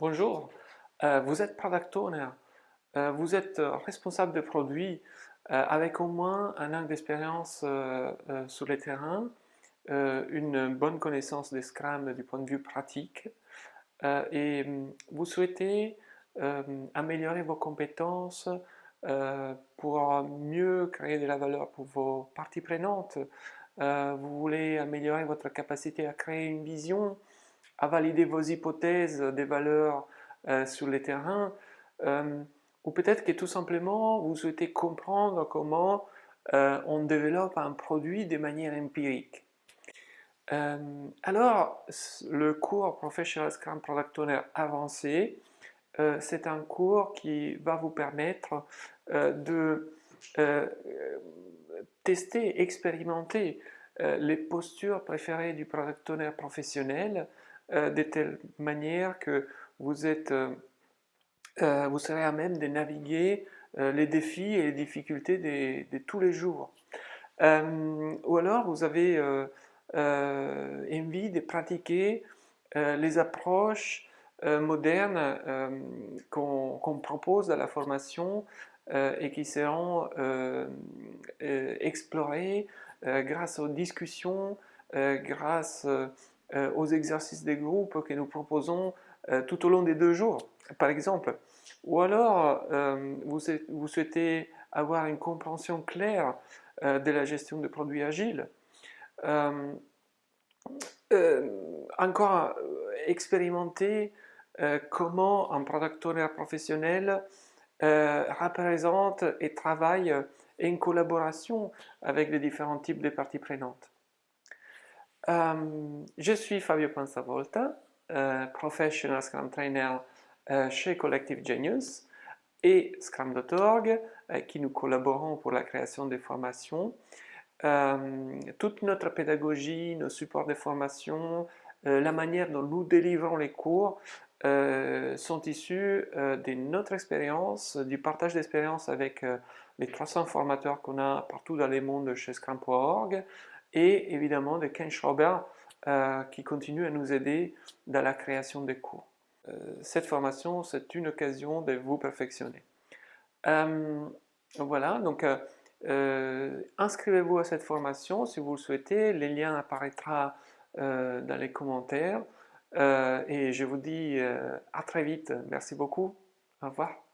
Bonjour, euh, vous êtes product owner, euh, vous êtes euh, responsable de produits avec au moins un an d'expérience sur le terrain, une bonne connaissance des Scrum du point de vue pratique. Et hum, vous souhaitez améliorer vos compétences pour mieux créer de la valeur pour vos parties prenantes. vous voulez améliorer votre capacité à créer une vision, à valider vos hypothèses des valeurs euh, sur les terrains, euh, ou peut-être que tout simplement vous souhaitez comprendre comment euh, on développe un produit de manière empirique. alors, le cours Professional Scrum Product Owner avancé, c'est un cours qui va vous permettre de tester, expérimenter les postures préférées du product owner professionnel euh, de telle manière que euh, euh, vous serez à même de naviguer les défis et les difficultés de, tous les jours. ou alors vous avez envie de pratiquer les approches modernes qu'on propose à la formation et qui seront explorées grâce aux discussions, grâce euh, aux exercices des groupes que nous proposons euh, tout au long des deux jours, par exemple. Ou alors, euh, vous, souhaitez avoir une compréhension claire de la gestion de produits agiles. encore expérimenter comment un product owner professionnel représente et travaille en collaboration avec les différents types de parties prenantes. Euh, je suis Fabio Panzavolta, euh, Professional Scrum Trainer euh, chez Collective Genius et Scrum.org, qui nous collaborons pour la création des formations. toute notre pédagogie, nos supports de formation, la manière dont nous délivrons les cours sont issus de notre expérience, du partage d'expérience avec les 300 formateurs qu'on a partout dans les mondes chez Scrum.org, et évidemment de Ken Schrober euh, qui continue à nous aider dans la création des cours. Euh, cette formation, c'est une occasion de vous perfectionner. Euh, voilà, donc inscrivez-vous à cette formation si vous le souhaitez, les liens apparaîtront dans les commentaires et je vous dis à très vite, merci beaucoup, au revoir.